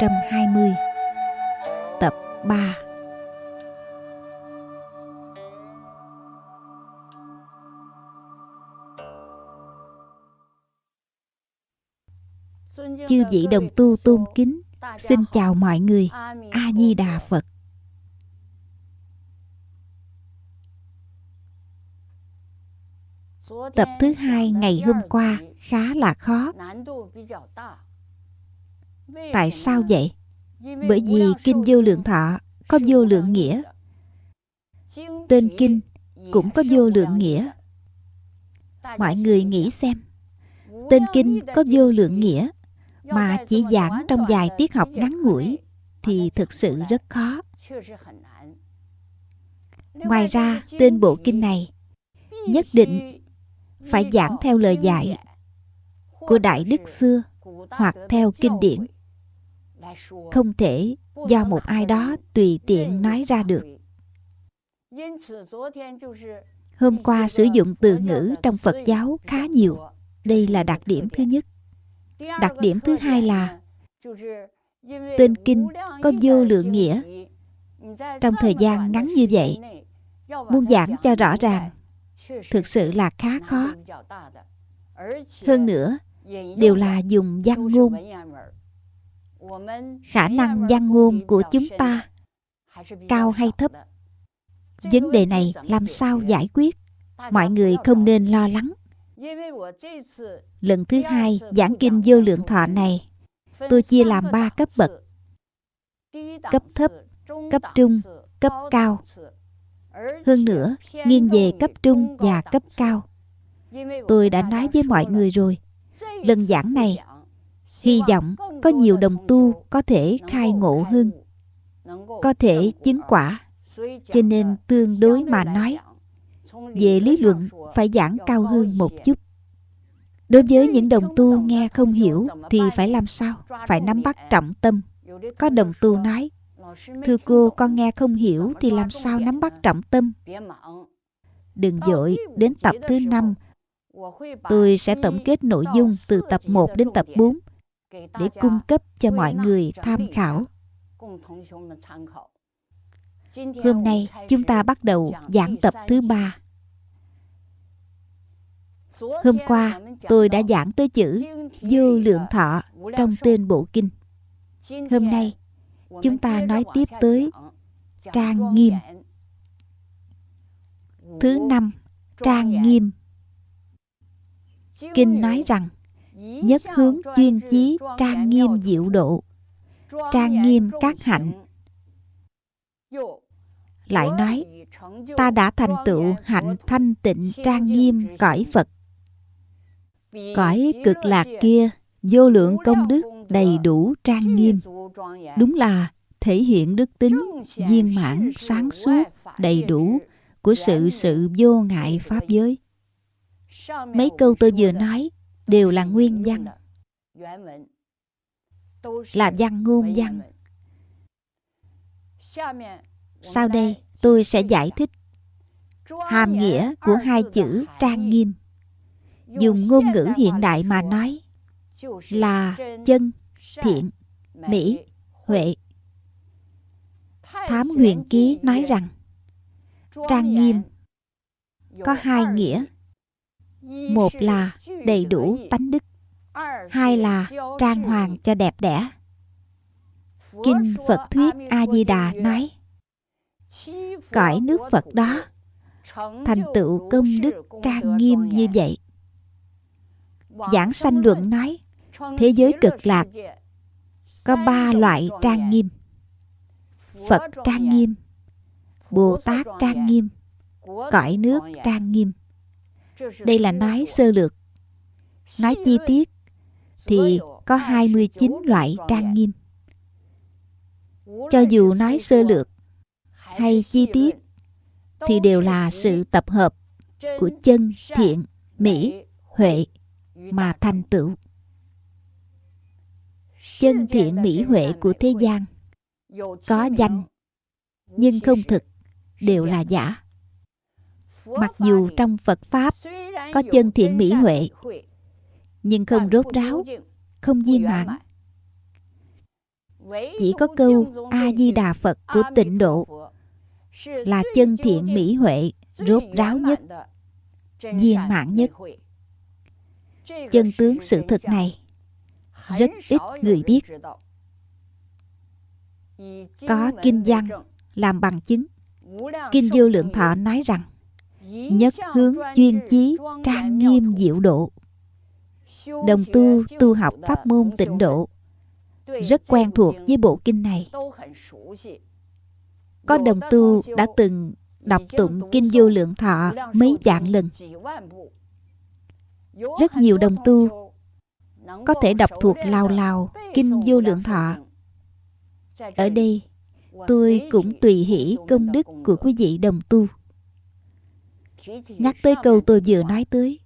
2020 tập 3 chư vị đồng tu tôn kính, xin chào mọi người. A di đà phật. Tập thứ hai ngày hôm qua khá là khó tại sao vậy? Bởi vì kinh vô lượng thọ có vô lượng nghĩa. Tên kinh cũng có vô lượng nghĩa. Mọi người nghĩ xem, tên kinh có vô lượng nghĩa mà chỉ giảng trong vài tiết học ngắn ngủi thì thực sự rất khó. Ngoài ra, tên bộ kinh này nhất định phải giảng theo lời dạy của đại đức xưa hoặc theo kinh điển không thể do một ai đó tùy tiện nói ra được. Hôm qua sử dụng từ ngữ trong phật giáo khá nhiều. Đây là đặc điểm thứ nhất. Đặc điểm thứ hai là tên kinh có vô lượng nghĩa. Trong thời gian ngắn như vậy muốn giảng cho rõ ràng, thực sự là khá khó. Hơn nữa, đều là dùng văn ngôn khả năng văn ngôn của chúng ta cao hay thấp? Vấn đề này làm sao giải quyết? Mọi người không nên lo lắng. Lần thứ hai giảng kinh vô lượng thọ này tôi chia làm ba cấp bậc. Cấp thấp cấp trung cấp cao. Hơn nữa nghiêng về cấp trung và cấp cao. Tôi đã nói với mọi người rồi lần giảng này hy vọng có nhiều đồng tu có thể khai ngộ hơn, có thể chứng quả. Cho nên tương đối mà nói, về lý luận phải giảng cao hơn một chút. Đối với những đồng tu nghe không hiểu thì phải làm sao? Phải nắm bắt trọng tâm. Có đồng tu nói, thưa cô, con nghe không hiểu thì làm sao nắm bắt trọng tâm? Đừng dội đến tập thứ năm. Tôi sẽ tổng kết nội dung từ tập 1 đến tập 4 để cung cấp cho mọi người tham khảo. hôm nay chúng ta bắt đầu giảng tập thứ ba. Hôm qua tôi đã giảng tới chữ vô lượng thọ trong tên bộ kinh. Hôm nay chúng ta nói tiếp tới trang nghiêm. thứ năm trang nghiêm. Kinh nói rằng nhất hướng chuyên chí trang nghiêm diệu độ, trang nghiêm các hạnh. Lại nói, ta đã thành tựu hạnh thanh tịnh trang nghiêm cõi phật. Cõi cực lạc kia, vô lượng công đức đầy đủ trang nghiêm. Đúng là thể hiện đức tính viên mãn, sáng suốt, đầy đủ của sự sự vô ngại pháp giới. Mấy câu tôi vừa nói đều là nguyên văn. là văn ngôn văn. Sau đây tôi sẽ giải thích hàm nghĩa của hai chữ trang nghiêm. Dùng ngôn ngữ hiện đại mà nói là chân thiện mỹ huệ. thám huyền ký nói rằng trang nghiêm có hai nghĩa một là đầy đủ tánh đức hai là trang hoàng cho đẹp đẽ. Kinh phật thuyết a di đà nói, cõi nước phật đó, thành tựu công đức trang nghiêm như vậy. Giảng sanh luận nói, thế giới cực lạc, có ba loại trang nghiêm. Phật trang nghiêm, bồ tát trang nghiêm, cõi nước trang nghiêm đây là nói sơ lược. Nói chi tiết thì có 29 loại trang nghiêm. Cho dù nói sơ lược hay chi tiết thì đều là sự tập hợp của chân thiện, mỹ, huệ mà thành tựu. Chân thiện, mỹ, huệ của thế gian có danh, nhưng không thực, đều là giả mặc dù trong phật pháp có chân thiện mỹ huệ nhưng không rốt ráo không viên mãn. Chỉ có câu a di đà phật của tịnh độ là chân thiện mỹ huệ rốt ráo nhất viên mãn nhất. chân tướng sự thực này rất ít người biết. có kinh văn làm bằng chứng. Kinh vô lượng thọ nói rằng nhất hướng chuyên chí trang nghiêm diệu độ. Đồng tu tu học pháp môn tịnh độ. Rất quen thuộc với bộ kinh này. Có đồng tu đã từng đọc tụng kinh vô lượng thọ mấy vạn lần. Rất nhiều đồng tu có thể đọc thuộc lào lào kinh vô lượng thọ. Ở đây, tôi cũng tùy hỷ công đức của quý vị đồng tu nhắc tới câu tôi vừa nói tới,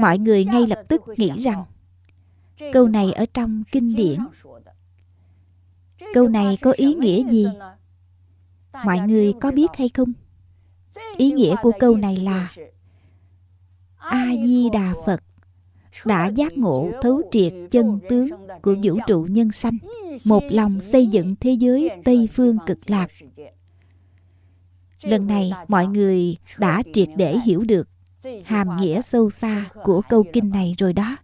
mọi người ngay lập tức nghĩ rằng câu này ở trong kinh điển. Câu này có ý nghĩa gì? Mọi người có biết hay không? Ý nghĩa của câu này là a di đà phật đã giác ngộ thấu triệt chân tướng của vũ trụ nhân sanh, một lòng xây dựng thế giới tây phương cực lạc lần này mọi người đã triệt để hiểu được hàm nghĩa sâu xa của câu kinh này rồi đó.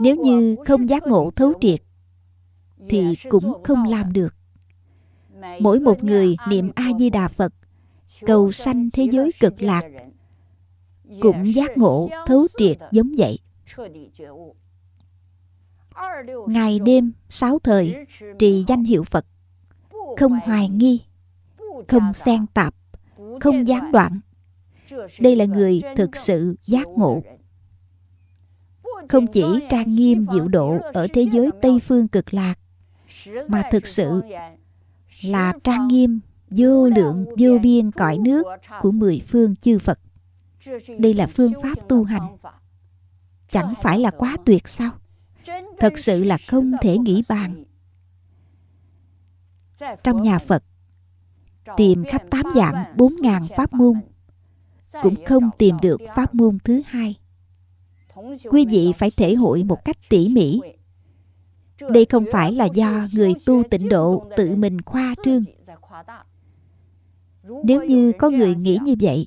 Nếu như không giác ngộ thấu triệt, thì cũng không làm được. Mỗi một người niệm a di đà phật, cầu sanh thế giới cực lạc, cũng giác ngộ thấu triệt giống vậy. Ngày đêm, sáu thời, trì danh hiệu phật, không hoài nghi không xen tạp không gián đoạn đây là người thực sự giác ngộ không chỉ trang nghiêm diệu độ ở thế giới tây phương cực lạc mà thực sự là trang nghiêm vô lượng vô biên cõi nước của mười phương chư Phật. Đây là phương pháp tu hành. Chẳng phải là quá tuyệt sao? Thật sự là không thể nghĩ bàn. Trong nhà Phật, tìm khắp tám dạng bốn ngàn pháp môn, cũng không tìm được pháp môn thứ hai. Quý vị phải thể hội một cách tỉ mỉ. Đây không phải là do người tu tịnh độ tự mình khoa trương. Nếu như có người nghĩ như vậy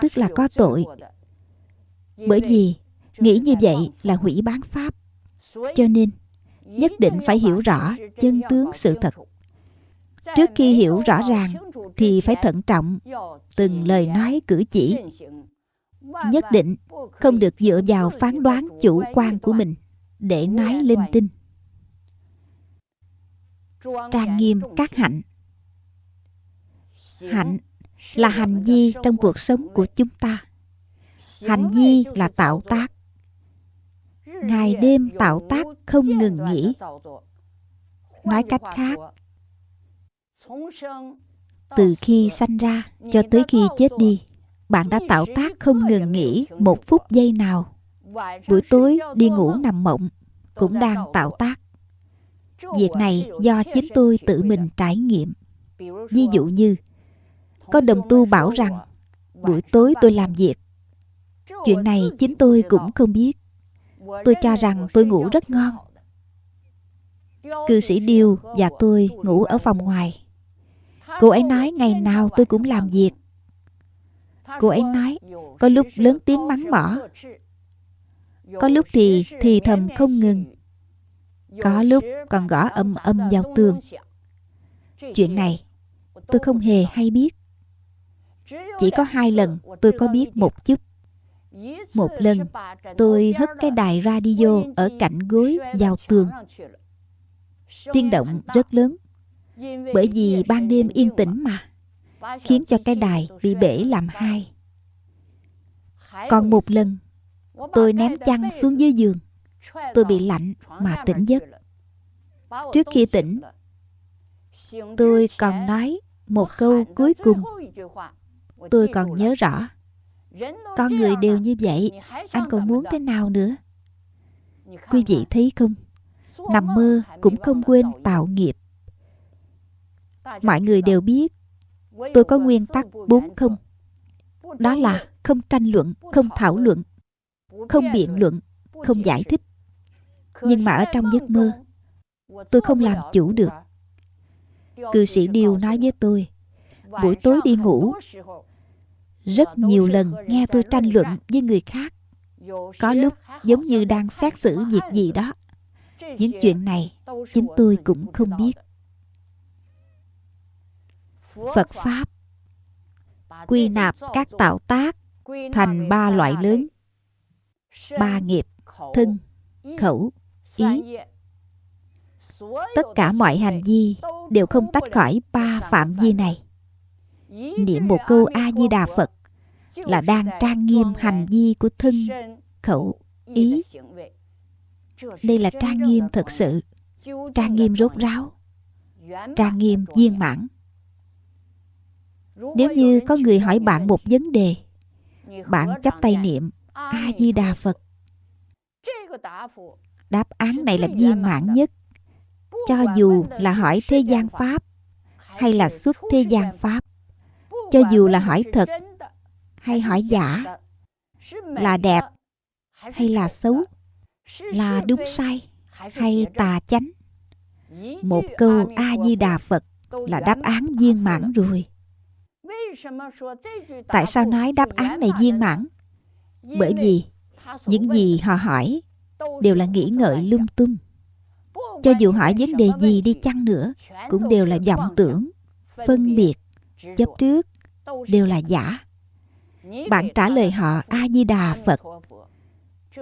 tức là có tội. Bởi vì nghĩ như vậy là hủy bán pháp. Cho nên nhất định phải hiểu rõ chân tướng sự thật trước khi hiểu rõ ràng, thì phải thận trọng, từng lời nói cử chỉ. Nhất định không được dựa vào phán đoán chủ quan của mình để nói linh tinh. Trang nghiêm các hạnh. Hạnh là hành vi trong cuộc sống của chúng ta. Hành vi là tạo tác. Ngày đêm tạo tác không ngừng nghỉ. Nói cách khác từ khi sanh ra cho tới khi chết đi bạn đã tạo tác không ngừng nghỉ một phút giây nào. Buổi tối đi ngủ nằm mộng cũng đang tạo tác. Việc này do chính tôi tự mình trải nghiệm. Ví dụ như có đồng tu bảo rằng buổi tối tôi làm việc. Chuyện này chính tôi cũng không biết. Tôi cho rằng tôi ngủ rất ngon. cư sĩ điêu và tôi ngủ ở phòng ngoài cô ấy nói ngày nào tôi cũng làm việc. Cô ấy nói, có lúc lớn tiếng mắng mỏ. Có lúc thì thì thầm không ngừng. Có lúc còn gõ âm âm vào tường. Chuyện này, tôi không hề hay biết. Chỉ có hai lần tôi có biết một chút. Một lần, tôi hất cái đài radio ở cạnh gối vào tường. Tiếng động rất lớn bởi vì ban đêm yên tĩnh mà, khiến cho cái đài bị bể làm hai. Còn một lần, tôi ném chăn xuống dưới giường. Tôi bị lạnh mà tỉnh giấc. Trước khi tỉnh, tôi còn nói một câu cuối cùng. Tôi còn nhớ rõ con người đều như vậy, anh còn muốn thế nào nữa? Quý vị thấy không? Nằm mơ cũng không quên tạo nghiệp. Mọi người đều biết tôi có nguyên tắc bốn không. Đó là không tranh luận, không thảo luận, không biện luận, không giải thích. Nhưng mà ở trong giấc mơ, tôi không làm chủ được. Cư sĩ Điều nói với tôi, buổi tối đi ngủ, rất nhiều lần nghe tôi tranh luận với người khác. Có lúc giống như đang xét xử việc gì đó. Những chuyện này chính tôi cũng không biết. Phật Pháp quy nạp các tạo tác thành ba loại lớn. Ba nghiệp, thân, khẩu, ý. Tất cả mọi hành vi đều không tách khỏi ba phạm vi này. Niệm một câu A-di-đà Phật là đang trang nghiêm hành vi của thân, khẩu, ý. Đây là trang nghiêm thật sự, trang nghiêm rốt ráo, trang nghiêm viên mãn. Nếu như có người hỏi bạn một vấn đề, bạn chắp tay niệm A-di-đà Phật. Đáp án này là viên mãn nhất. Cho dù là hỏi thế gian Pháp hay là xuất thế gian Pháp, cho dù là hỏi thật hay hỏi giả, là đẹp hay là xấu, là đúng sai hay tà chánh. Một câu A-di-đà Phật là đáp án viên mãn rồi. Tại sao nói đáp án này viên mãn? Bởi vì những gì họ hỏi đều là nghĩ ngợi lung tung. Cho dù hỏi vấn đề gì đi chăng nữa, cũng đều là vọng tưởng, phân biệt, chấp trước, đều là giả. Bạn trả lời họ A-di-đà Phật.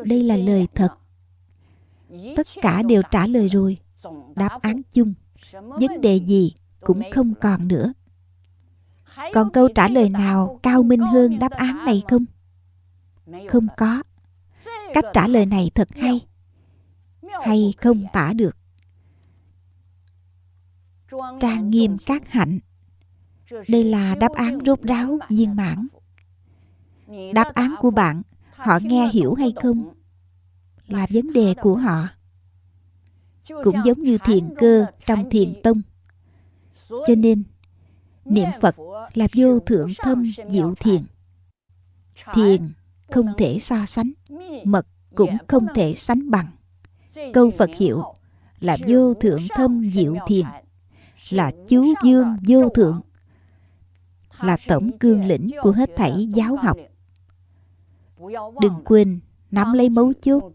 Đây là lời thật. Tất cả đều trả lời rồi. Đáp án chung. Vấn đề gì cũng không còn nữa. Còn câu trả lời nào cao minh hơn đáp án này không? Không có. Cách trả lời này thật hay. Hay không tả được. Trang nghiêm các hạnh. Đây là đáp án rốt ráo, viên mãn. Đáp án của bạn, họ nghe hiểu hay không là vấn đề của họ. Cũng giống như thiền cơ trong thiền tông. Cho nên niệm Phật là vô thượng thâm diệu thiền. Thiền không thể so sánh, mật cũng không thể sánh bằng. Câu Phật hiệu là vô thượng thâm diệu thiền, là chú dương vô thượng, là tổng cương lĩnh của hết thảy giáo học. Đừng quên nắm lấy mấu chốt.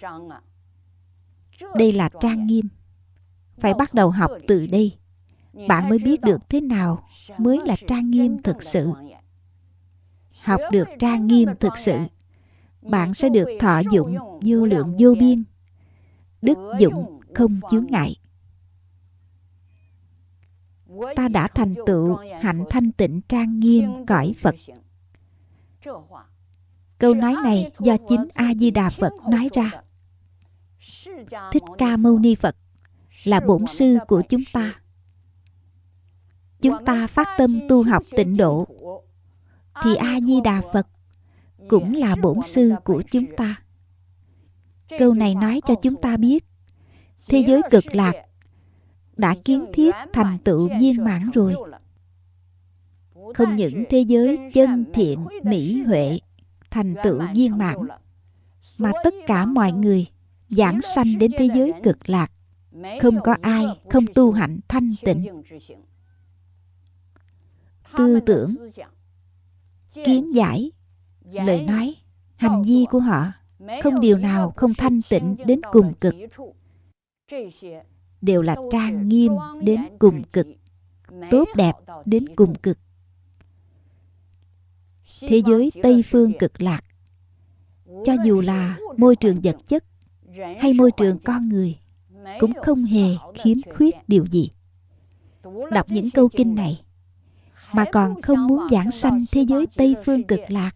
Đây là trang nghiêm. Phải bắt đầu học từ đây bạn mới biết được thế nào mới là trang nghiêm thực sự. Học được trang nghiêm thực sự bạn sẽ được thọ dụng vô lượng vô biên. đức dụng không chướng ngại. Ta đã thành tựu hạnh thanh tịnh trang nghiêm cõi phật. câu nói này do chính a di đà phật nói ra. Thích ca mâu ni phật là bổn sư của chúng ta chúng ta phát tâm tu học tịnh độ. Thì a di đà phật cũng là bổn sư của chúng ta. Câu này nói cho chúng ta biết, thế giới cực lạc đã kiến thiết thành tựu viên mãn rồi. Không những thế giới chân thiện, mỹ huệ thành tựu viên mãn, mà tất cả mọi người giảng sanh đến thế giới cực lạc. Không có ai không tu hạnh thanh tịnh tư tưởng, kiến giải, lời nói, hành vi của họ không điều nào không thanh tịnh đến cùng cực. Đều là trang nghiêm đến cùng cực, tốt đẹp đến cùng cực. Thế giới tây phương cực lạc, cho dù là môi trường vật chất hay môi trường con người, cũng không hề khiếm khuyết điều gì. Đọc những câu kinh này mà còn không muốn giảng sanh thế giới Tây Phương cực lạc,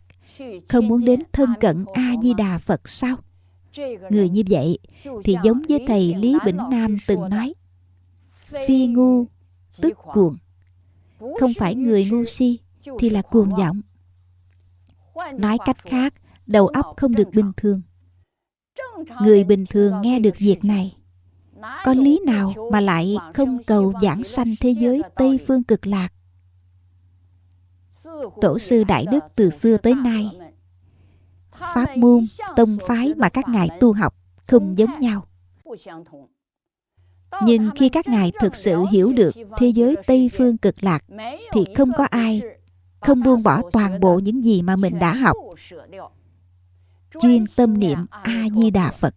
không muốn đến thân cận A-di-đà Phật sao? Người như vậy thì giống với thầy Lý Bỉnh Nam từng nói, phi ngu tức cuồng, không phải người ngu si thì là cuồng vọng. Nói cách khác, đầu óc không được bình thường. người bình thường nghe được việc này. Có lý nào mà lại không cầu giảng sanh thế giới tây phương cực lạc tổ sư đại đức từ xưa tới nay. Pháp môn, tông phái mà các ngài tu học không giống nhau. Nhưng khi các ngài thực sự hiểu được thế giới tây phương cực lạc, thì không có ai, không buông bỏ toàn bộ những gì mà mình đã học. Chuyên tâm niệm a di đà phật,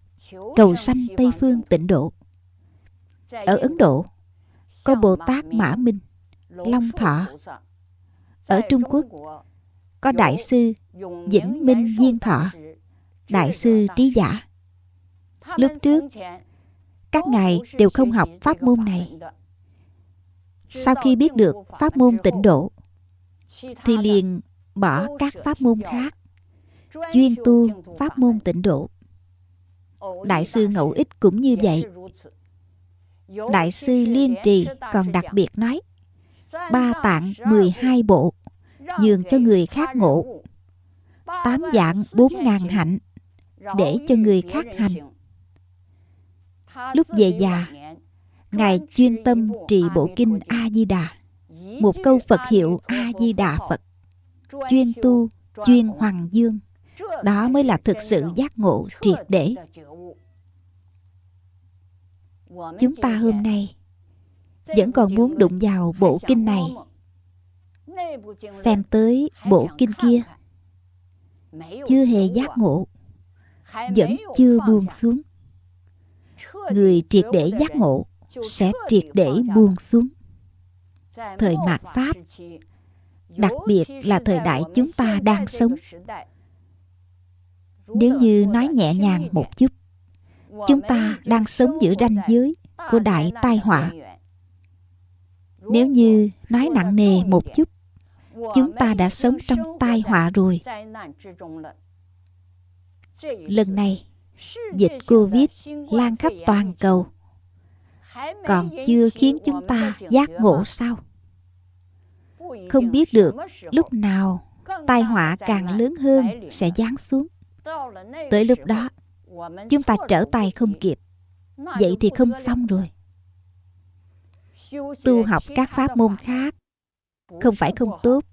cầu sanh tây phương tịnh độ. Ở ấn độ, có bồ tát mã minh, long thọ ở trung quốc, có đại sư vĩnh minh diên thọ, đại sư trí giả. Lúc trước, các ngài đều không học pháp môn này. Sau khi biết được pháp môn tịnh độ, thì liền bỏ các pháp môn khác, chuyên tu pháp môn tịnh độ. Đại sư ngẫu ích cũng như vậy. Đại sư liên trì còn đặc biệt nói, ba tạng 12 bộ nhường cho người khác ngộ. Tám dạng bốn ngàn hạnh để cho người khác hành. lúc về già ngài chuyên tâm trì bộ kinh a di đà một câu phật hiệu a di đà phật. Chuyên tu chuyên hoàng dương. Đó mới là thực sự giác ngộ triệt để. chúng ta hôm nay vẫn còn muốn đụng vào bộ kinh này xem tới bộ kinh kia. chưa hề giác ngộ vẫn chưa buông xuống. Người triệt để giác ngộ sẽ triệt để buông xuống. Thời mạt pháp đặc biệt là thời đại chúng ta đang sống. nếu như nói nhẹ nhàng một chút chúng ta đang sống giữa ranh giới của đại tai họa. nếu như nói nặng nề một chút chúng ta đã sống trong tai họa rồi. Lần này, dịch covid lan khắp toàn cầu. Còn chưa khiến chúng ta giác ngộ sao? Không biết được lúc nào tai họa càng lớn hơn sẽ giáng xuống. Tới lúc đó, chúng ta trở tay không kịp. Vậy thì không xong rồi. Tu học các pháp môn khác không phải không tốt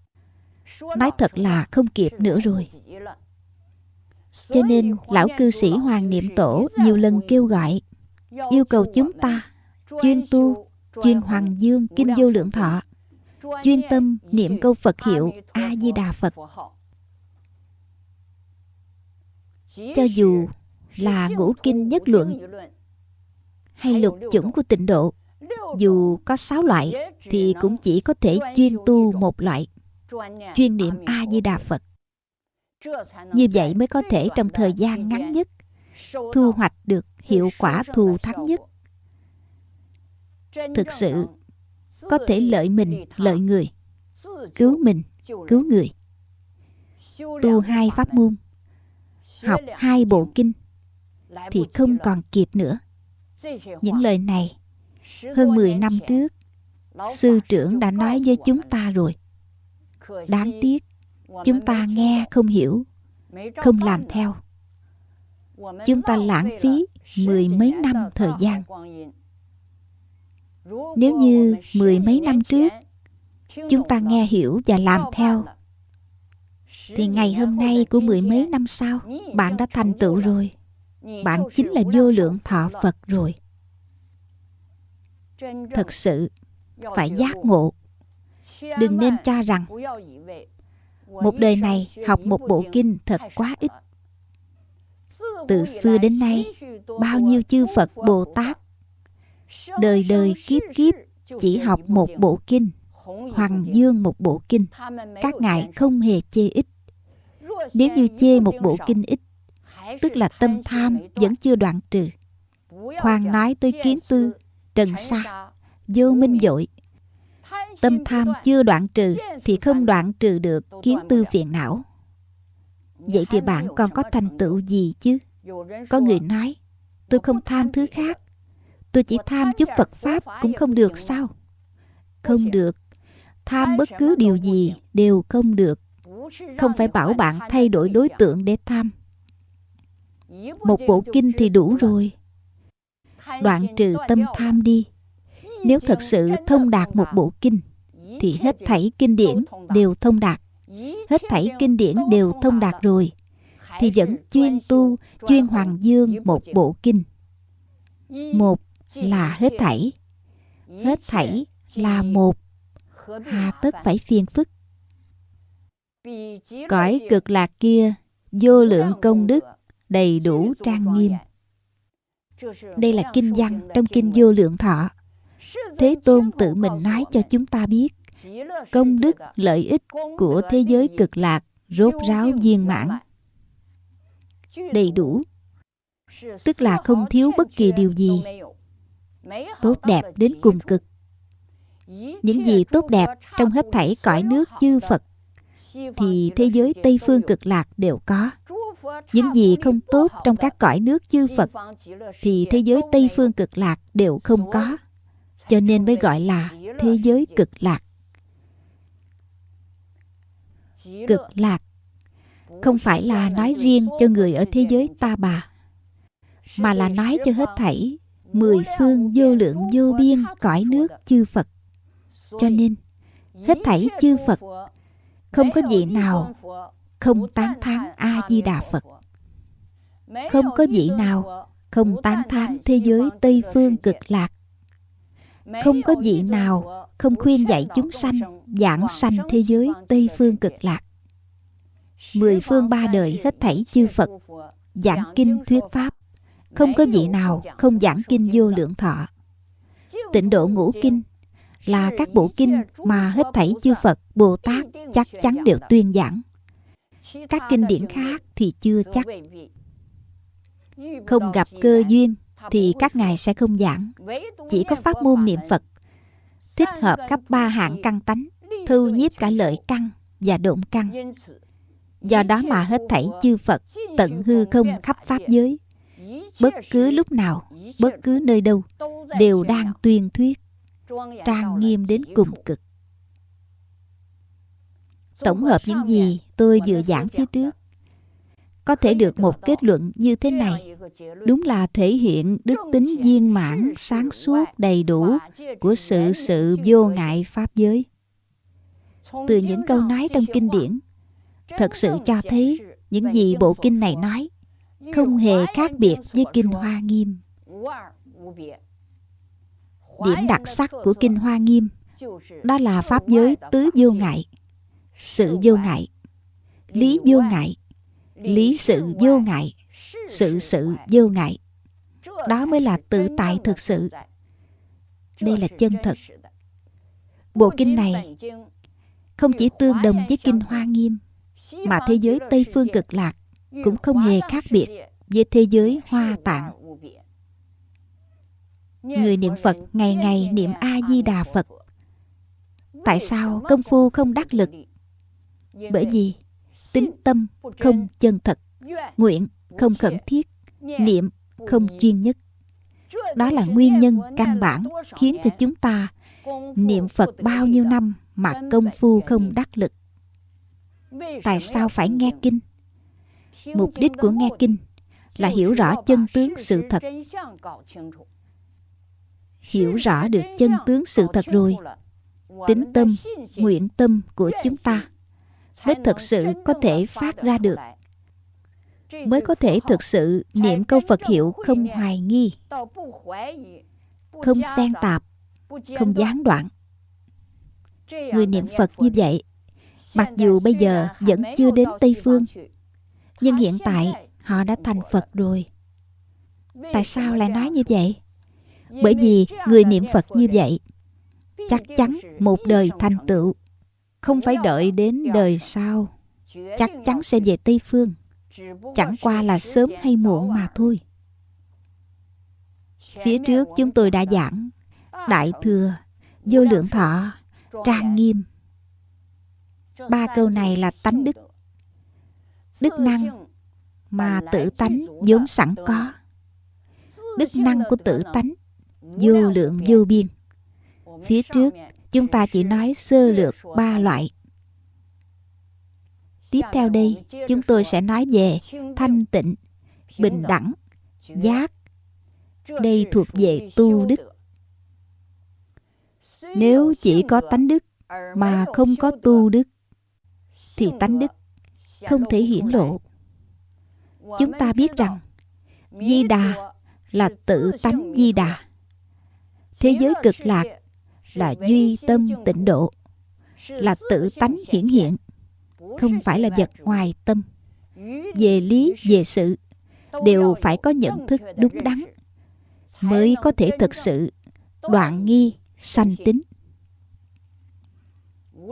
nói thật là không kịp nữa rồi. Cho nên lão cư sĩ hoàng niệm tổ nhiều lần kêu gọi, yêu cầu chúng ta chuyên tu, chuyên hoàng dương kinh vô lượng thọ, chuyên tâm niệm câu phật hiệu a di đà phật. Cho dù là ngũ kinh nhất luận hay lục chủng của tịnh độ, dù có sáu loại thì cũng chỉ có thể chuyên tu một loại chuyên niệm a di đà phật. Như vậy mới có thể trong thời gian ngắn nhất thu hoạch được hiệu quả thù thắng nhất. Thực sự có thể lợi mình lợi người cứu mình cứu người. Tu hai pháp môn học hai bộ kinh thì không còn kịp nữa. Những lời này hơn 10 năm trước sư trưởng đã nói với chúng ta rồi đáng tiếc, chúng ta nghe không hiểu, không làm theo. Chúng ta lãng phí mười mấy năm thời gian. Nếu như mười mấy năm trước, chúng ta nghe hiểu và làm theo, thì ngày hôm nay của mười mấy năm sau, bạn đã thành tựu rồi. Bạn chính là vô lượng thọ phật rồi. Thật sự, phải giác ngộ đừng nên cho rằng một đời này học một bộ kinh thật quá ít. Từ xưa đến nay, bao nhiêu chư phật, bồ tát, đời đời kiếp kiếp chỉ học một bộ kinh hoàng dương một bộ kinh, các ngài không hề chê ít. Nếu như chê một bộ kinh ít, tức là tâm tham vẫn chưa đoạn trừ. Khoan nói tới kiến tư, trần sa, vô minh dội tâm tham chưa đoạn trừ thì không đoạn trừ được kiến tư phiền não. Vậy thì bạn còn có thành tựu gì chứ? Có người nói, tôi không tham thứ khác. Tôi chỉ tham chút phật pháp cũng không được sao? Không được. Tham bất cứ điều gì đều không được. Không phải bảo bạn thay đổi đối tượng để tham. Một bộ kinh thì đủ rồi. Đoạn trừ tâm tham đi. Nếu thật sự thông đạt một bộ kinh thì hết thảy kinh điển đều thông đạt. Hết thảy kinh điển đều thông đạt rồi. Thì vẫn chuyên tu, chuyên hoàng dương một bộ kinh. Một là hết thảy. Hết thảy là một. Hà tất phải phiền phức. Cõi cực lạc kia, vô lượng công đức, đầy đủ trang nghiêm. Đây là kinh văn trong kinh vô lượng thọ. Thế tôn tự mình nói cho chúng ta biết công đức, lợi ích của thế giới cực lạc, rốt ráo viên mãn. Đầy đủ. Tức là không thiếu bất kỳ điều gì tốt đẹp đến cùng cực. Những gì tốt đẹp trong hết thảy cõi nước chư phật, thì thế giới tây phương cực lạc đều có. Những gì không tốt trong các cõi nước chư phật, thì thế giới tây phương cực lạc đều không có. Cho nên mới gọi là thế giới cực lạc cực lạc. Không phải là nói riêng cho người ở thế giới ta bà, mà là nói cho hết thảy mười phương vô lượng vô biên cõi nước chư phật. Cho nên, hết thảy chư phật không có vị nào không tán thán a di đà phật. Không có vị nào không tán thán thế giới tây phương cực lạc. Không có vị nào không khuyên dạy chúng sanh giảng sanh thế giới tây phương cực lạc. Mười phương ba đời hết thảy chư phật giảng kinh thuyết pháp. Không có vị nào không giảng kinh vô lượng thọ. Tịnh độ ngũ kinh là các bộ kinh mà hết thảy chư phật bồ tát chắc chắn đều tuyên giảng. Các kinh điển khác thì chưa chắc. không gặp cơ duyên thì các ngài sẽ không giảng. Chỉ có pháp môn niệm phật thích hợp cấp ba hạng căn tánh, thu nhiếp cả lợi căn và độn căn. Do đó mà hết thảy chư phật tận hư không khắp pháp giới, bất cứ lúc nào, bất cứ nơi đâu đều đang tuyên thuyết, trang nghiêm đến cùng cực. Tổng hợp những gì tôi vừa giảng phía trước có thể được một kết luận như thế này. Đúng là thể hiện đức tính viên mãn, sáng suốt, đầy đủ của sự sự vô ngại pháp giới. Từ những câu nói trong kinh điển, thật sự cho thấy những gì bộ kinh này nói không hề khác biệt với kinh hoa nghiêm. Điểm đặc sắc của kinh hoa nghiêm, đó là pháp giới tứ vô ngại, sự vô ngại, lý vô ngại lý sự vô ngại. sự sự vô ngại. đó mới là tự tại thực sự. đây là chân thật. bộ kinh này không chỉ tương đồng với kinh hoa nghiêm mà thế giới tây phương cực lạc cũng không hề khác biệt với thế giới hoa tạng. người niệm phật ngày ngày niệm a di đà phật. Tại sao công phu không đắc lực? bởi vì tính tâm không chân thật. Nguyện không khẩn thiết. niệm không chuyên nhất. Đó là nguyên nhân căn bản khiến cho chúng ta niệm phật bao nhiêu năm mà công phu không đắc lực? Tại sao phải nghe kinh? Mục đích của nghe kinh là hiểu rõ chân tướng sự thật. hiểu rõ được chân tướng sự thật rồi. tính tâm nguyện tâm của chúng ta mới thực sự có thể phát ra được. Mới có thể thực sự niệm câu phật hiệu không hoài nghi, không xen tạp, không gián đoạn. Người niệm phật như vậy, mặc dù bây giờ vẫn chưa đến tây phương, nhưng hiện tại họ đã thành phật rồi. Tại sao lại nói như vậy? Bởi vì người niệm phật như vậy, chắc chắn một đời thành tựu không phải đợi đến đời sau, chắc chắn sẽ về tây phương. Chẳng qua là sớm hay muộn mà thôi. Phía trước chúng tôi đã giảng, đại thừa, vô lượng thọ, trang nghiêm. Ba câu này là tánh đức. Đức năng mà tự tánh vốn sẵn có. Đức năng của tự tánh, vô lượng vô biên. Phía trước chúng ta chỉ nói sơ lược ba loại tiếp theo đây chúng tôi sẽ nói về thanh tịnh bình đẳng, giác. Đây thuộc về tu đức. Nếu chỉ có tánh đức mà không có tu đức, thì tánh đức không thể hiển lộ. Chúng ta biết rằng Di Đà là tự tánh Di Đà. Thế giới cực lạc là duy tâm tịnh độ, là tự tánh hiển hiện, không phải là vật ngoài tâm. Về lý, về sự, đều phải có nhận thức đúng đắn, mới có thể thực sự đoạn nghi, sanh tính.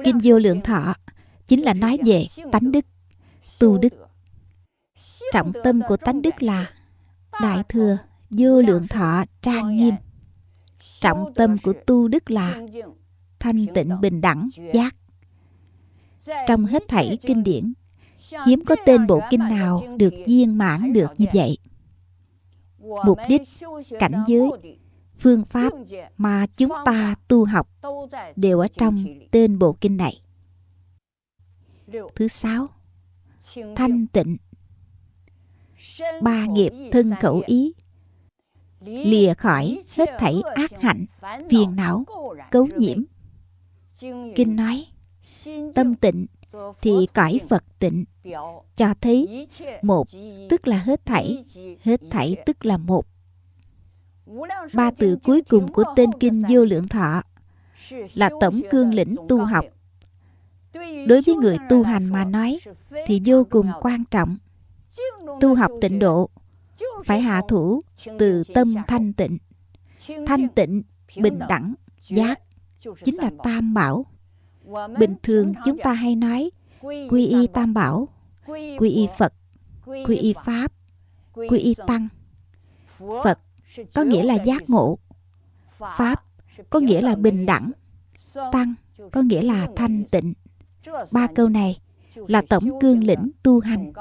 Kinh vô lượng thọ chính là nói về tánh đức, tu đức. Trọng tâm của tánh đức là Đại thừa vô lượng thọ trang nghiêm. Trọng tâm của tu đức là thanh tịnh bình đẳng giác. Trong hết thảy kinh điển, hiếm có tên bộ kinh nào được viên mãn được như vậy. Mục đích, cảnh giới, phương pháp mà chúng ta tu học đều ở trong tên bộ kinh này. Thứ sáu, thanh tịnh. Ba nghiệp thân khẩu ý lìa khỏi hết thảy ác hạnh, phiền não, cấu nhiễm. Kinh nói, tâm tịnh thì cõi Phật tịnh, cho thấy một tức là hết thảy, hết thảy tức là một. Ba từ cuối cùng của tên kinh vô lượng thọ là tổng cương lĩnh tu học. Đối với người tu hành mà nói thì vô cùng quan trọng. Tu học tịnh độ phải hạ thủ từ tâm thanh tịnh. Thanh tịnh, bình đẳng, giác. Chính là tam bảo. Bình thường chúng ta hay nói, quy y tam bảo, quy y phật, quy y pháp, quy y tăng. Phật có nghĩa là giác ngộ. Pháp có nghĩa là bình đẳng. Tăng có nghĩa là thanh tịnh. Ba câu này là tổng cương lĩnh tu hành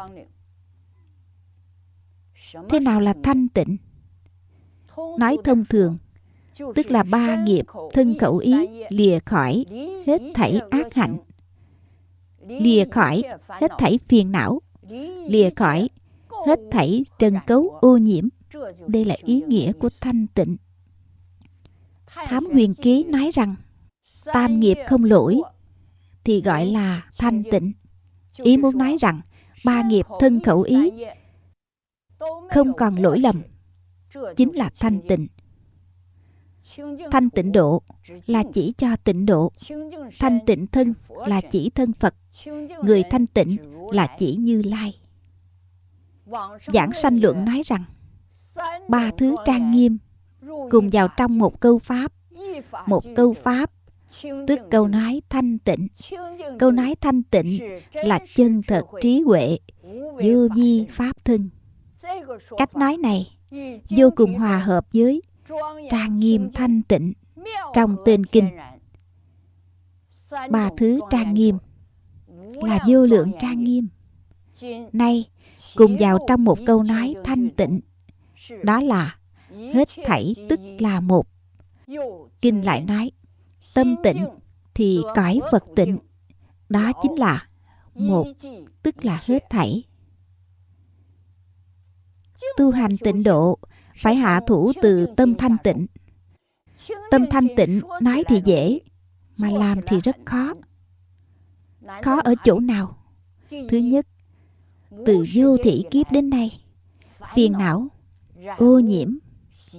thế nào là thanh tịnh? Nói thông thường tức là ba nghiệp thân khẩu ý lìa khỏi hết thảy ác hạnh. Lìa khỏi hết thảy phiền não lìa khỏi hết thảy trần cấu ô nhiễm. Đây là ý nghĩa của thanh tịnh. Thám huyền ký nói rằng tam nghiệp không lỗi thì gọi là thanh tịnh. Ý muốn nói rằng ba nghiệp thân khẩu ý không còn lỗi lầm. Chính là thanh tịnh. Thanh tịnh độ là chỉ cho tịnh độ. Thanh tịnh thân là chỉ thân phật. Người thanh tịnh là chỉ như lai. Giảng sanh luận nói rằng, ba thứ trang nghiêm cùng vào trong một câu pháp. Một câu pháp, tức câu nói thanh tịnh. Câu nói thanh tịnh là chân thật trí huệ, vô vi pháp thân cách nói này vô cùng hòa hợp với trang nghiêm thanh tịnh trong tên kinh. ba thứ trang nghiêm là vô lượng trang nghiêm. nay cùng vào trong một câu nói thanh tịnh đó là hết thảy tức là một. kinh lại nói tâm tịnh thì cõi phật tịnh đó chính là một tức là hết thảy tu hành tịnh độ, phải hạ thủ từ tâm thanh tịnh. Tâm thanh tịnh, nói thì dễ, mà làm thì rất khó. Khó ở chỗ nào? Thứ nhất, từ vô thị kiếp đến nay, phiền não, ô nhiễm,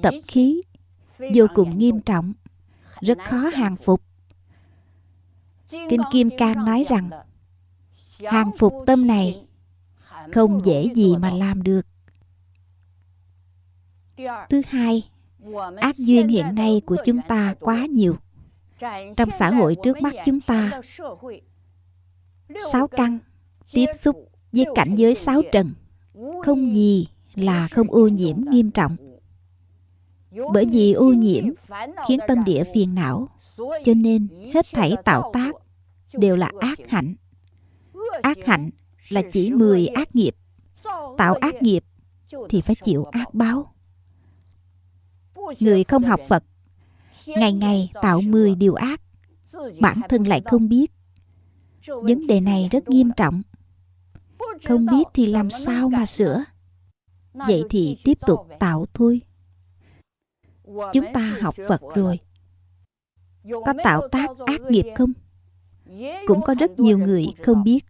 tập khí, vô cùng nghiêm trọng, rất khó hàng phục. Kinh kim cang nói rằng, hàng phục tâm này không dễ gì mà làm được thứ hai ác duyên hiện nay của chúng ta quá nhiều. Trong xã hội trước mắt chúng ta, sáu căn tiếp xúc với cảnh giới sáu trần, không gì là không ô nhiễm nghiêm trọng. Bởi vì ô nhiễm khiến tâm địa phiền não, cho nên hết thảy tạo tác đều là ác hạnh. Ác hạnh là chỉ 10 ác nghiệp. Tạo ác nghiệp thì phải chịu ác báo người không học phật, ngày ngày tạo 10 điều ác, bản thân lại không biết. Vấn đề này rất nghiêm trọng. Không biết thì làm sao mà sửa? Vậy thì tiếp tục tạo thôi. Chúng ta học phật rồi. Có tạo tác ác nghiệp không? Cũng có rất nhiều người không biết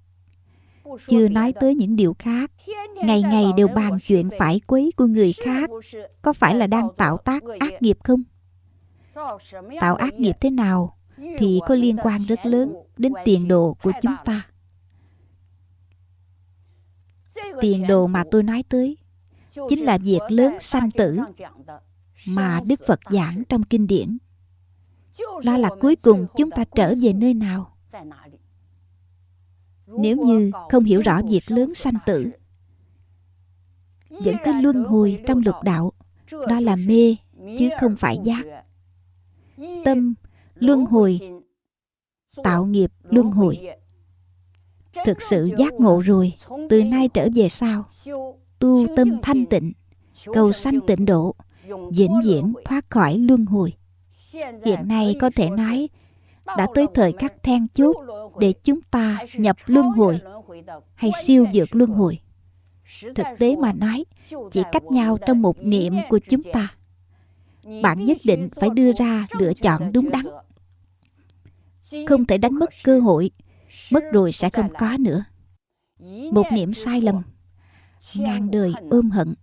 chưa nói tới những điều khác. ngày ngày đều bàn chuyện phải quấy của người khác. có phải là đang tạo tác ác nghiệp không? tạo ác nghiệp thế nào thì có liên quan rất lớn đến tiền đồ của chúng ta. Tiền đồ mà tôi nói tới chính là việc lớn sanh tử mà đức phật giảng trong kinh điển. đó là cuối cùng chúng ta trở về nơi nào nếu như không hiểu rõ việc lớn sanh tử, vẫn cứ luân hồi trong lục đạo, đó là mê, chứ không phải giác. Tâm luân hồi, tạo nghiệp luân hồi. Thực sự giác ngộ rồi, từ nay trở về sau, tu tâm thanh tịnh, cầu sanh tịnh độ, vĩnh viễn thoát khỏi luân hồi. Hiện nay có thể nói đã tới thời khắc then chốt để chúng ta nhập luân hồi hay siêu vượt luân hồi. Thực tế mà nói, chỉ cách nhau trong một niệm của chúng ta. Bạn nhất định phải đưa ra lựa chọn đúng đắn. Không thể đánh mất cơ hội, mất rồi sẽ không có nữa. Một niệm sai lầm ngàn đời ôm hận.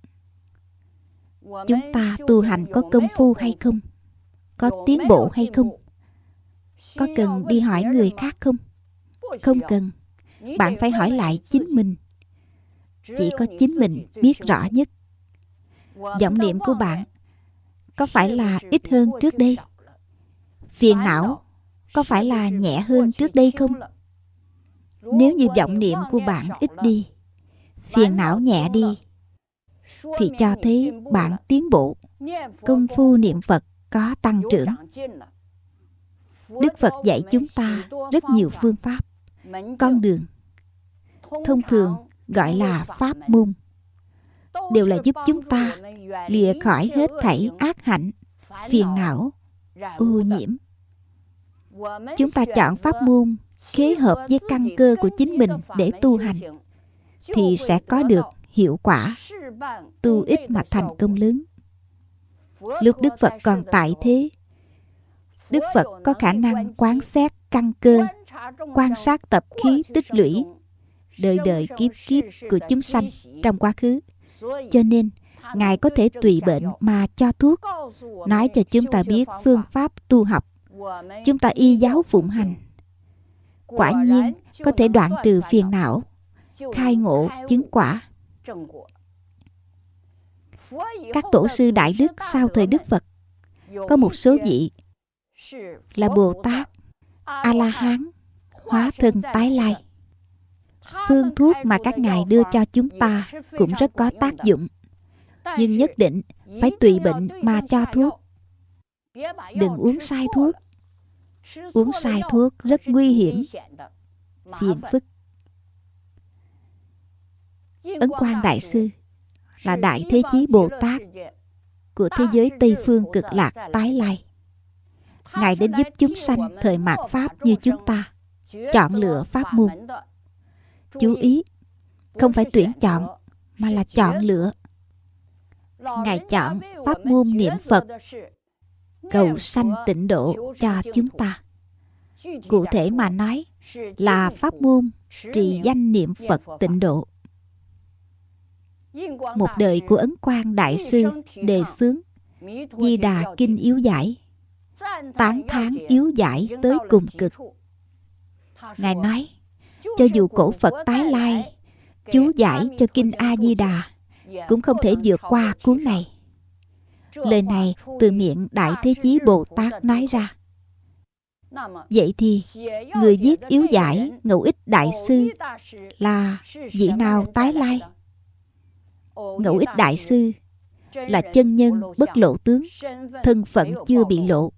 Chúng ta tu hành có công phu hay không? Có tiến bộ hay không? Có cần đi hỏi người khác không? Không cần. Bạn phải hỏi lại chính mình. Chỉ có chính mình biết rõ nhất. Vọng niệm của bạn có phải là ít hơn trước đây? Phiền não có phải là nhẹ hơn trước đây không? Nếu như vọng niệm của bạn ít đi, phiền não nhẹ đi, thì cho thấy bạn tiến bộ. Công phu niệm phật có tăng trưởng đức phật dạy chúng ta rất nhiều phương pháp, con đường thông thường gọi là pháp môn, đều là giúp chúng ta lìa khỏi hết thảy ác hạnh, phiền não, ô nhiễm. Chúng ta chọn pháp môn khế hợp với căn cơ của chính mình để tu hành thì sẽ có được hiệu quả, tu ít mà thành công lớn. Lúc đức phật còn tại thế đức phật có khả năng quán xét căn cơ quan sát tập khí tích lũy đời đời kiếp kiếp của chúng sanh trong quá khứ. Cho nên ngài có thể tùy bệnh mà cho thuốc nói cho chúng ta biết phương pháp tu học. Chúng ta y giáo phụng hành. Quả nhiên có thể đoạn trừ phiền não khai ngộ chứng quả. các tổ sư đại đức sau thời đức phật có một số vị là bồ tát a la hán hóa thân tái lai. Phương thuốc mà các ngài đưa cho chúng ta cũng rất có tác dụng. Nhưng nhất định phải tùy bệnh mà cho thuốc. Đừng uống sai thuốc. Uống sai thuốc rất nguy hiểm, phiền phức. Ấn Quang đại sư là đại thế chí bồ tát của thế giới tây phương cực lạc tái lai ngài đến giúp chúng sanh thời mạt pháp như chúng ta. Chọn lựa pháp môn. Chú ý, không phải tuyển chọn, mà là chọn lựa. Ngài chọn pháp môn niệm phật, cầu sanh tịnh độ cho chúng ta. Cụ thể mà nói là pháp môn trì danh niệm phật tịnh độ. Một đời của ấn quang đại sư đề xướng, di đà kinh yếu giải tán thán yếu giải tới cùng cực. Ngài nói, cho dù cổ phật tái lai, chú giải cho kinh a di đà cũng không thể vượt qua cuốn này. Lời này từ miệng đại thế chí bồ tát nói ra. Vậy thì, người viết yếu giải ngẫu ích đại sư là vị nào tái lai? Ngẫu ích đại sư là chân nhân bất lộ tướng, thân phận chưa bị lộ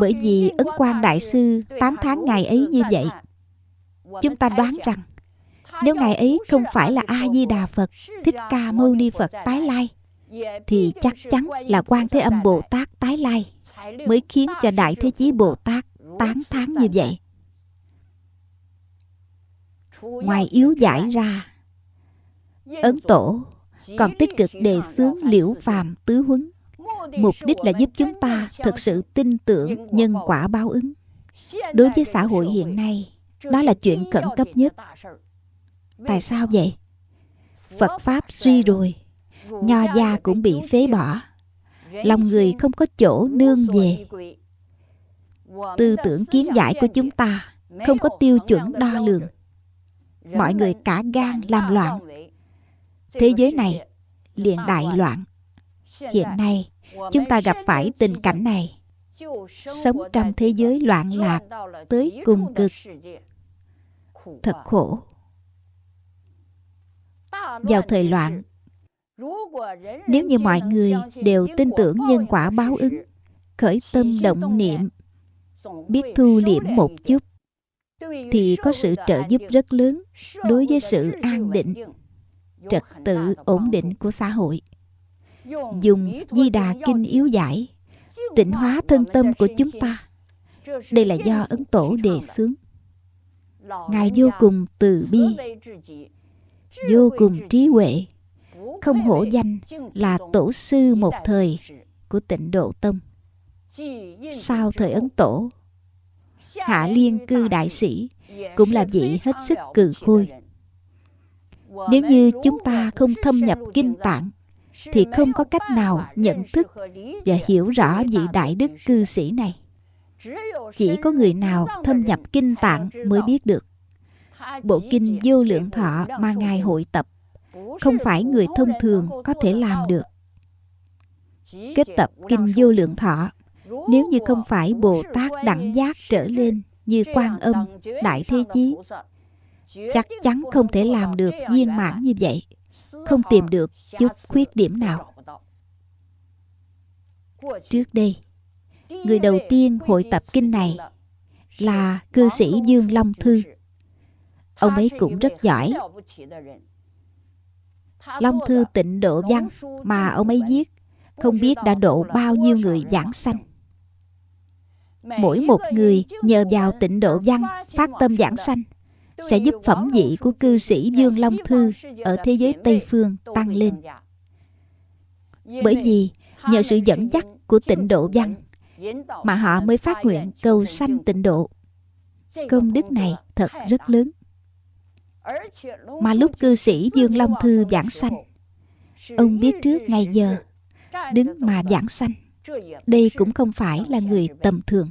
bởi vì ấn quan đại sư tán thán ngài ấy như vậy. Chúng ta đoán rằng, nếu ngài ấy không phải là a di đà phật, thích ca mâu ni phật tái lai, thì chắc chắn là quan thế âm bồ tát tái lai mới khiến cho đại thế chí bồ tát tán thán như vậy. Ngoài yếu giải ra, ấn tổ còn tích cực đề xướng liễu phàm tứ huấn mục đích là giúp chúng ta thực sự tin tưởng nhân quả báo ứng. Đối với xã hội hiện nay, đó là chuyện khẩn cấp nhất. Tại sao vậy? Phật pháp suy rồi. Nho gia cũng bị phế bỏ. Lòng người không có chỗ nương về. Tư tưởng kiến giải của chúng ta không có tiêu chuẩn đo lường. Mọi người cả gan làm loạn. Thế giới này liền đại loạn. Hiện nay chúng ta gặp phải tình cảnh này. Sống trong thế giới loạn lạc, tới cùng cực. Thật khổ. Vào thời loạn, nếu như mọi người đều tin tưởng nhân quả báo ứng, khởi tâm động niệm, biết thu liễm một chút, thì có sự trợ giúp rất lớn đối với sự an định, trật tự ổn định của xã hội dùng di đà kinh yếu giải, tịnh hóa thân tâm của chúng ta. Đây là do ấn tổ đề xướng. Ngài vô cùng từ bi, vô cùng trí huệ, không hổ danh là tổ sư một thời của tịnh độ tông. Sau thời ấn tổ, hạ liên cư đại sĩ cũng là vị hết sức cừ khôi. Nếu như chúng ta không thâm nhập kinh tạng thì không có cách nào nhận thức và hiểu rõ vị đại đức cư sĩ này. Chỉ có người nào thâm nhập kinh tạng mới biết được. bộ kinh vô lượng thọ mà ngài hội tập. không phải người thông thường có thể làm được. Kết tập kinh vô lượng thọ. Nếu như không phải bồ tát đẳng giác trở lên như quan âm đại thế chí chắc chắn không thể làm được viên mãn như vậy không tìm được chút khuyết điểm nào. Trước đây, người đầu tiên hội tập kinh này là cư sĩ dương long thư. Ông ấy cũng rất giỏi. Long thư tịnh độ văn mà ông ấy viết, không biết đã độ bao nhiêu người giảng sanh. Mỗi một người nhờ vào tịnh độ văn phát tâm giảng sanh sẽ giúp phẩm vị của cư sĩ Dương Long Thư ở thế giới Tây Phương tăng lên. Bởi vì nhờ sự dẫn dắt của tịnh độ văn mà họ mới phát nguyện cầu sanh tịnh độ. Công đức này thật rất lớn. Mà lúc cư sĩ Dương Long Thư giảng sanh, ông biết trước ngày giờ, đứng mà giảng sanh. Đây cũng không phải là người tầm thường.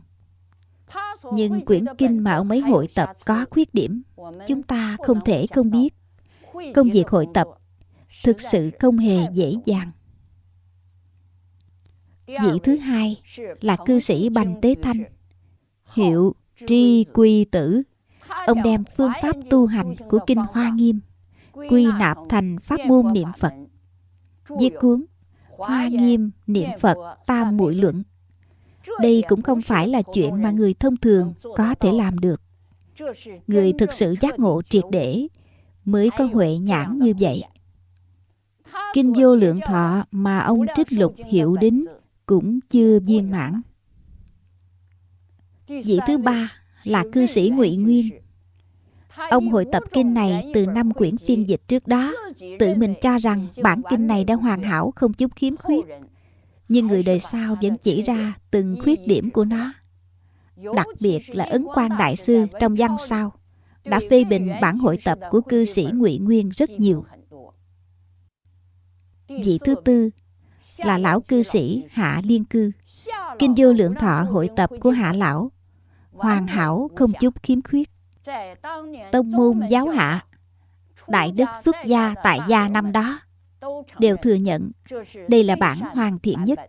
Nhưng quyển kinh mà ông ấy hội tập có khuyết điểm. Chúng ta không thể không biết. Công việc hội tập thực sự không hề dễ dàng. Vị thứ hai là cư sĩ Bành Tế Thanh, Hiệu Tri Quy Tử. Ông đem phương pháp tu hành của Kinh Hoa Nghiêm, Quy nạp thành pháp môn niệm Phật. Viết cuốn Hoa Nghiêm Niệm Phật Tam Muội Luận đây cũng không phải là chuyện mà người thông thường có thể làm được. Người thực sự giác ngộ triệt để mới có huệ nhãn như vậy. Kinh vô lượng thọ mà ông trích lục hiệu đính cũng chưa viên mãn. Vị thứ ba là cư sĩ ngụy nguyên. Ông hội tập kinh này từ năm quyển phiên dịch trước đó, tự mình cho rằng bản kinh này đã hoàn hảo không chút khiếm khuyết nhưng người đời sau vẫn chỉ ra từng khuyết điểm của nó. Đặc biệt là ấn quan đại sư trong văn sau, đã phê bình bản hội tập của cư sĩ ngụy nguyên rất nhiều. Vị thứ tư là lão cư sĩ hạ liên cư. Kinh vô lượng thọ hội tập của hạ lão, hoàn hảo không chút khiếm khuyết. Tông môn giáo hạ, đại đức xuất gia tại gia năm đó đều thừa nhận đây là bản hoàn thiện nhất.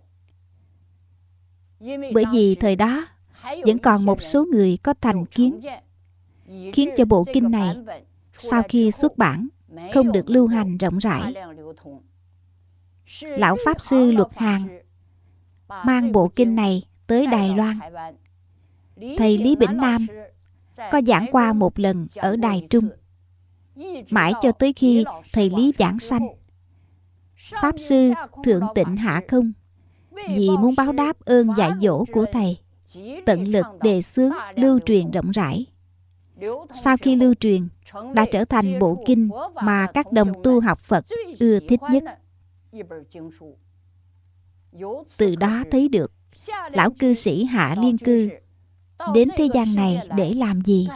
Bởi vì thời đó vẫn còn một số người có thành kiến khiến cho bộ kinh này sau khi xuất bản không được lưu hành rộng rãi. Lão pháp sư luật hàn mang bộ kinh này tới đài loan. Thầy lý bỉnh nam có giảng qua một lần ở đài trung. Mãi cho tới khi thầy lý giảng sanh Pháp Sư Thượng Tịnh Hạ Không vì muốn báo đáp ơn dạy dỗ của Thầy tận lực đề xướng lưu truyền rộng rãi. Sau khi lưu truyền, đã trở thành bộ kinh mà các đồng tu học Phật ưa thích nhất. Từ đó thấy được lão cư sĩ Hạ Liên Cư đến thế gian này để làm gì?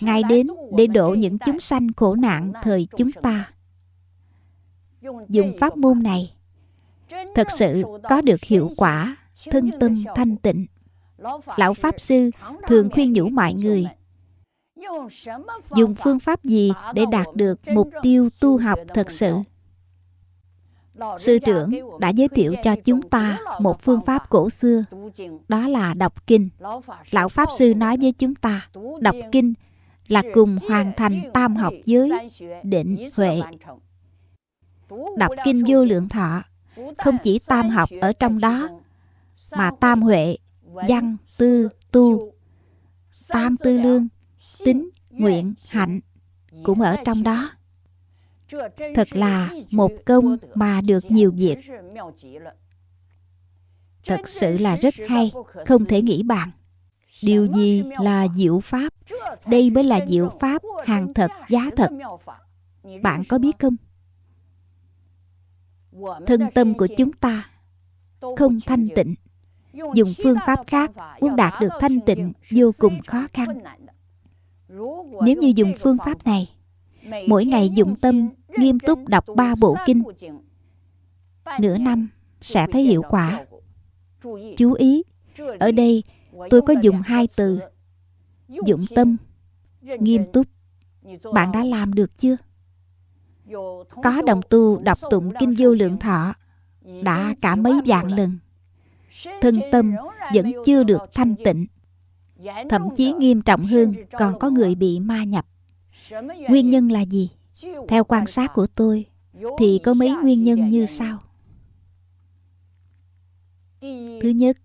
Ngài đến để độ những chúng sanh khổ nạn thời chúng ta. Dùng pháp môn này thật sự có được hiệu quả, thân tâm thanh tịnh. Lão Pháp Sư thường khuyên nhủ mọi người, dùng phương pháp gì để đạt được mục tiêu tu học thật sự? Sư trưởng đã giới thiệu cho chúng ta một phương pháp cổ xưa, đó là đọc kinh. Lão pháp sư nói với chúng ta, đọc kinh là cùng hoàn thành tam học giới, định huệ đọc kinh vô lượng thọ không chỉ tam học ở trong đó mà tam huệ văn tư tu tam tư lương tính nguyện hạnh cũng ở trong đó. thật là một công mà được nhiều việc. thật sự là rất hay không thể nghĩ bàn. Điều gì là diệu pháp? Đây mới là diệu pháp hàng thật giá thật. bạn có biết không thân tâm của chúng ta không thanh tịnh. Dùng phương pháp khác muốn đạt được thanh tịnh vô cùng khó khăn. Nếu như dùng phương pháp này, mỗi ngày dụng tâm nghiêm túc đọc ba bộ kinh, nửa năm sẽ thấy hiệu quả. Chú ý, ở đây tôi có dùng hai từ, dụng tâm nghiêm túc. Bạn đã làm được chưa? Có đồng tu đọc tụng kinh vô lượng thọ, đã cả mấy vạn lần. Thân tâm vẫn chưa được thanh tịnh, thậm chí nghiêm trọng hơn còn có người bị ma nhập. Nguyên nhân là gì? Theo quan sát của tôi, thì có mấy nguyên nhân như sau. Thứ nhất,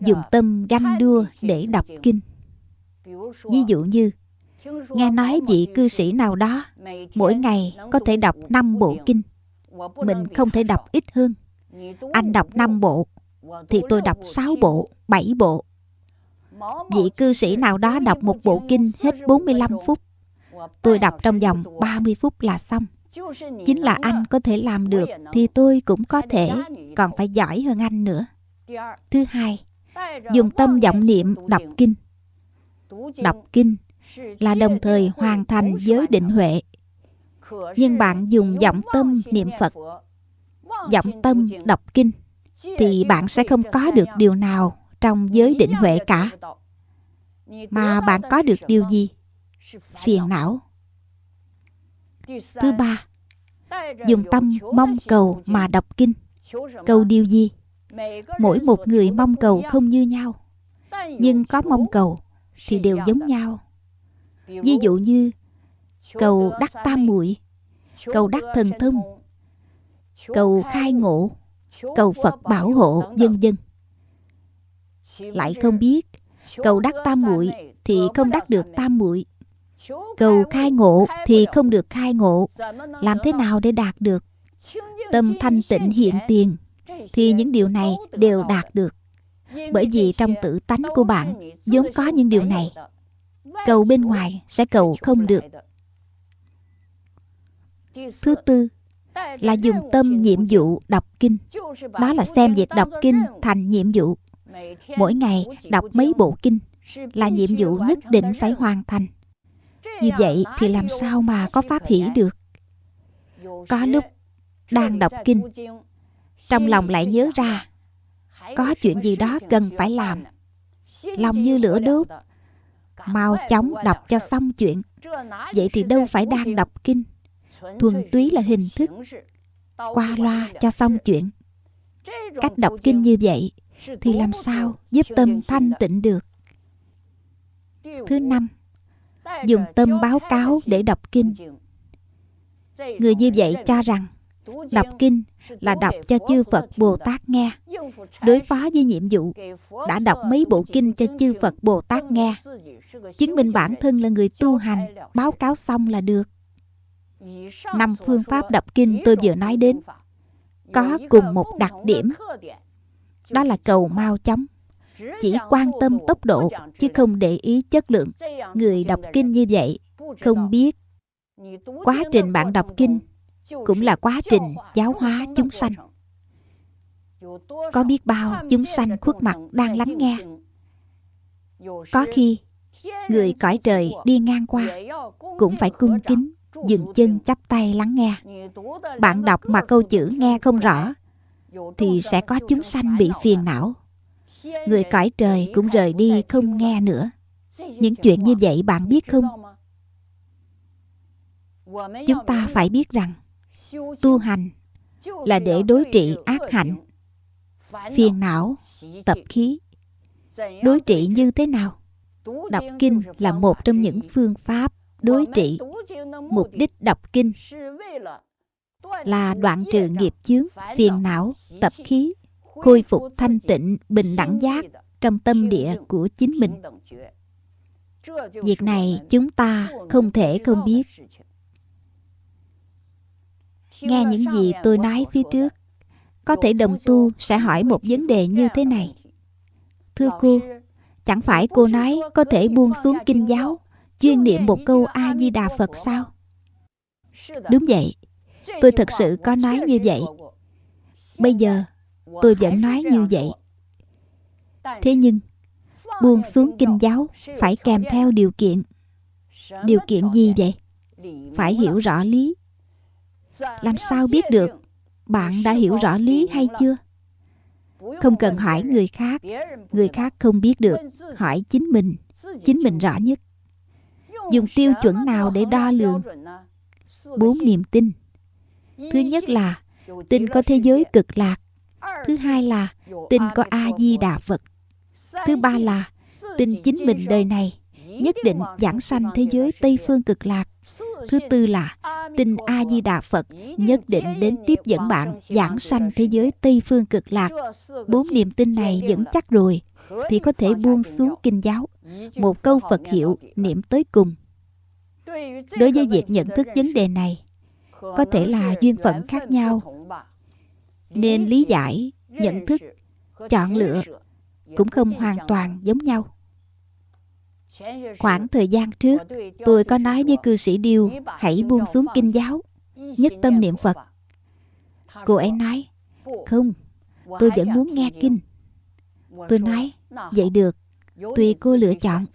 dùng tâm ganh đua để đọc kinh. Ví dụ như nghe nói vị cư sĩ nào đó, mỗi ngày có thể đọc 5 bộ kinh. Mình không thể đọc ít hơn. Anh đọc 5 bộ, thì tôi đọc 6 bộ 7 bộ. Vị cư sĩ nào đó đọc một bộ kinh hết 45 phút. Tôi đọc trong vòng 30 phút là xong. Chính là anh có thể làm được thì tôi cũng có thể, còn phải giỏi hơn anh nữa. Thứ hai, dùng tâm vọng niệm đọc kinh. Đọc kinh là đồng thời hoàn thành giới định huệ. Nhưng bạn dùng giọng tâm niệm phật, giọng tâm đọc kinh, thì bạn sẽ không có được điều nào trong giới định huệ cả. Mà bạn có được điều gì? Phiền não. Thứ ba, dùng tâm mong cầu mà đọc kinh. Cầu điều gì? Mỗi một người mong cầu không như nhau, nhưng có mong cầu thì đều giống nhau ví dụ như, cầu đắc tam muội, cầu đắc thần thông, cầu khai ngộ, cầu phật bảo hộ, vân vân. Lại không biết, cầu đắc tam muội thì không đắc được tam muội. Cầu khai ngộ thì không được khai ngộ. Làm thế nào để đạt được? Tâm thanh tịnh hiện tiền thì những điều này đều đạt được. Bởi vì trong tự tánh của bạn, vốn có những điều này cầu bên ngoài sẽ cầu không được. Thứ tư là dùng tâm nhiệm vụ đọc kinh. Đó là xem việc đọc kinh thành nhiệm vụ. Mỗi ngày đọc mấy bộ kinh là nhiệm vụ nhất định phải hoàn thành. Như vậy thì làm sao mà có pháp hỷ được? Có lúc đang đọc kinh, trong lòng lại nhớ ra, có chuyện gì đó cần phải làm. Lòng như lửa đốt mau chóng đọc cho xong chuyện. vậy thì đâu phải đang đọc kinh. thuần túy là hình thức qua loa cho xong chuyện. cách đọc kinh như vậy thì làm sao giúp tâm thanh tịnh được? Thứ năm dùng tâm báo cáo để đọc kinh. người như vậy cho rằng đọc kinh là đọc cho chư phật bồ tát nghe. Đối phó với nhiệm vụ đã đọc mấy bộ kinh cho chư phật bồ tát nghe. chứng minh bản thân là người tu hành báo cáo xong là được. Năm phương pháp đọc kinh tôi vừa nói đến có cùng một đặc điểm. đó là cầu mau chóng chỉ quan tâm tốc độ chứ không để ý chất lượng. Người đọc kinh như vậy không biết quá trình bạn đọc kinh cũng là quá trình giáo hóa chúng sanh. Có biết bao chúng sanh khuất mặt đang lắng nghe. Có khi, người cõi trời đi ngang qua, cũng phải cung kính, dừng chân chắp tay lắng nghe. Bạn đọc mà câu chữ nghe không rõ, thì sẽ có chúng sanh bị phiền não. Người cõi trời cũng rời đi không nghe nữa. Những chuyện như vậy bạn biết không? Chúng ta phải biết rằng tu hành là để đối trị ác hạnh phiền não tập khí. Đối trị như thế nào? Đọc kinh là một trong những phương pháp đối trị mục đích đọc kinh. Là đoạn trừ nghiệp chướng phiền não tập khí khôi phục thanh tịnh bình đẳng giác trong tâm địa của chính mình. Việc này chúng ta không thể không biết nghe những gì tôi nói phía trước có thể đồng tu sẽ hỏi một vấn đề như thế này. thưa cô chẳng phải cô nói có thể buông xuống kinh giáo chuyên niệm một câu a di đà phật sao? Đúng vậy. Tôi thật sự có nói như vậy. bây giờ tôi vẫn nói như vậy. thế nhưng buông xuống kinh giáo phải kèm theo điều kiện. Điều kiện gì vậy? Phải hiểu rõ lý làm sao biết được? Bạn đã hiểu rõ lý hay chưa? Không cần hỏi người khác. Người khác không biết được. Hỏi chính mình. Chính mình rõ nhất. Dùng tiêu chuẩn nào để đo lường? Bốn niềm tin. Thứ nhất là, tin có thế giới cực lạc. Thứ hai là, tin có a di đà phật. Thứ ba là, tin chính mình đời này nhất định giảng sanh thế giới tây phương cực lạc thứ tư là tin a di đà phật nhất định đến tiếp dẫn bạn, giảng sanh thế giới tây phương cực lạc. Bốn niềm tin này vững chắc rồi, thì có thể buông xuống kinh giáo. Một câu phật hiệu, niệm tới cùng. Đối với việc nhận thức vấn đề này, có thể là duyên phận khác nhau. Nên lý giải, nhận thức, chọn lựa cũng không hoàn toàn giống nhau khoảng thời gian trước tôi có nói với cư sĩ điêu, hãy buông xuống kinh giáo, nhất tâm niệm phật. Cô ấy nói, không, tôi vẫn muốn nghe kinh. Tôi nói, vậy được tùy cô lựa chọn.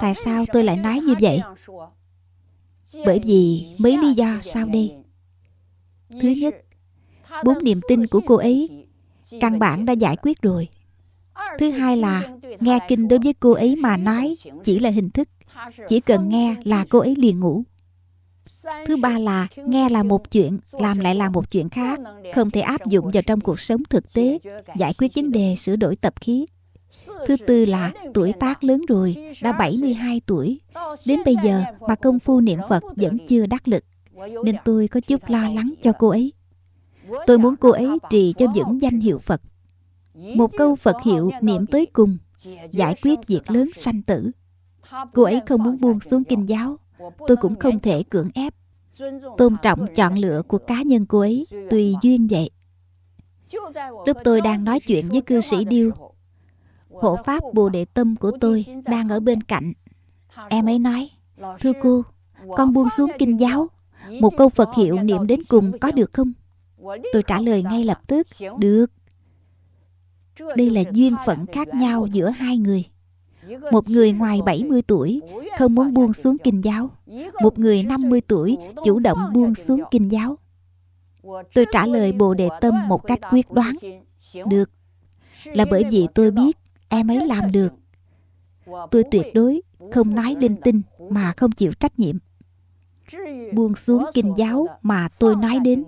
Tại sao tôi lại nói như vậy? Bởi vì mấy lý do sau đây. Thứ nhất, bốn niềm tin của cô ấy, căn bản đã giải quyết rồi thứ hai là nghe kinh đối với cô ấy mà nói chỉ là hình thức chỉ cần nghe là cô ấy liền ngủ thứ ba là nghe là một chuyện làm lại là một chuyện khác không thể áp dụng vào trong cuộc sống thực tế giải quyết vấn đề sửa đổi tập khí Thứ tư là tuổi tác lớn rồi, đã 72 tuổi. Đến bây giờ mà công phu niệm Phật vẫn chưa đắc lực. Nên tôi có chút lo lắng cho cô ấy. Tôi muốn cô ấy trì cho vững danh hiệu Phật. Một câu Phật hiệu niệm tới cùng, giải quyết việc lớn sanh tử. Cô ấy không muốn buông xuống kinh giáo, tôi cũng không thể cưỡng ép. Tôn trọng chọn lựa của cá nhân cô ấy, tùy duyên vậy. Lúc tôi đang nói chuyện với cư sĩ Điêu hộ pháp bồ đề tâm của tôi đang ở bên cạnh em ấy nói thưa cô con buông xuống kinh giáo một câu phật hiệu niệm đến cùng có được không tôi trả lời ngay lập tức được đây là duyên phận khác nhau giữa hai người. Một người ngoài 70 tuổi không muốn buông xuống kinh giáo. Một người 50 tuổi chủ động buông xuống kinh giáo. Tôi trả lời Bồ Đề Tâm một cách quyết đoán. Được. Là bởi vì tôi biết em ấy làm được. Tôi tuyệt đối không nói linh tinh mà không chịu trách nhiệm. Buông xuống kinh giáo mà tôi nói đến.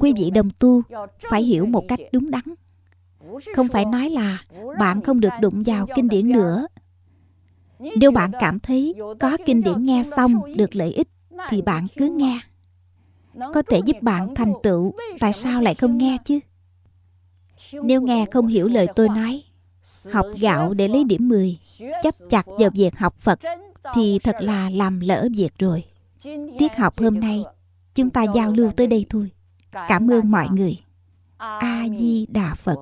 Quý vị đồng tu phải hiểu một cách đúng đắn không phải nói là bạn không được đụng vào kinh điển nữa. Nếu bạn cảm thấy có kinh điển nghe xong được lợi ích, thì bạn cứ nghe. Có thể giúp bạn thành tựu, tại sao lại không nghe chứ? Nếu nghe không hiểu lời tôi nói, học gạo để lấy điểm 10 chấp chặt vào việc học Phật, thì thật là làm lỡ việc rồi. Tiết học hôm nay, chúng ta giao lưu tới đây thôi. Cảm ơn mọi người. A di đà phật.